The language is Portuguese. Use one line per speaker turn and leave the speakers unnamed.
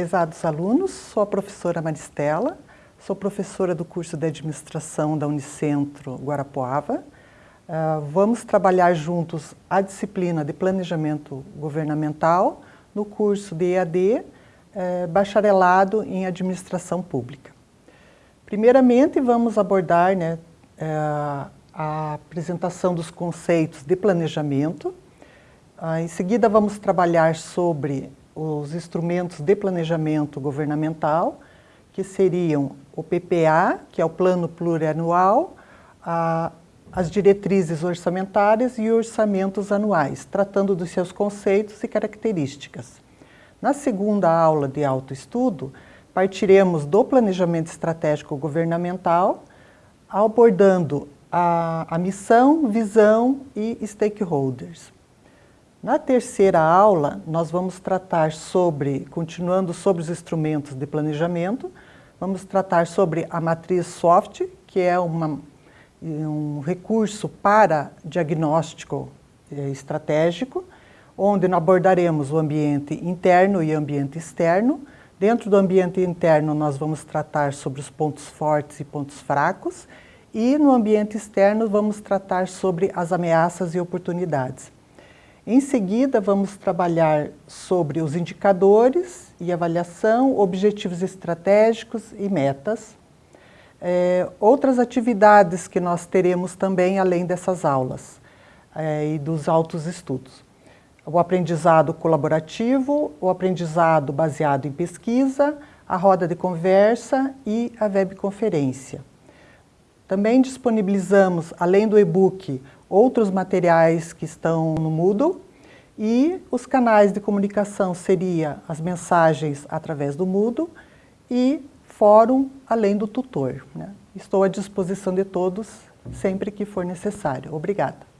Prezados alunos, sou a professora Maristela, sou professora do curso de Administração da Unicentro Guarapuava. Uh, vamos trabalhar juntos a disciplina de Planejamento Governamental no curso de EAD, eh, Bacharelado em Administração Pública. Primeiramente, vamos abordar né, eh, a apresentação dos conceitos de planejamento. Ah, em seguida, vamos trabalhar sobre os instrumentos de planejamento governamental, que seriam o PPA, que é o Plano Plurianual, a, as diretrizes orçamentárias e orçamentos anuais, tratando dos seus conceitos e características. Na segunda aula de autoestudo, partiremos do planejamento estratégico governamental, abordando a, a missão, visão e stakeholders. Na terceira aula, nós vamos tratar sobre, continuando sobre os instrumentos de planejamento, vamos tratar sobre a matriz SOFT, que é uma, um recurso para diagnóstico eh, estratégico, onde abordaremos o ambiente interno e ambiente externo. Dentro do ambiente interno, nós vamos tratar sobre os pontos fortes e pontos fracos, e no ambiente externo, vamos tratar sobre as ameaças e oportunidades. Em seguida, vamos trabalhar sobre os indicadores e avaliação, objetivos estratégicos e metas. É, outras atividades que nós teremos também, além dessas aulas é, e dos altos estudos. O aprendizado colaborativo, o aprendizado baseado em pesquisa, a roda de conversa e a webconferência. Também disponibilizamos, além do e-book, outros materiais que estão no Moodle e os canais de comunicação seria as mensagens através do Moodle e fórum além do tutor. Né? Estou à disposição de todos sempre que for necessário. Obrigada.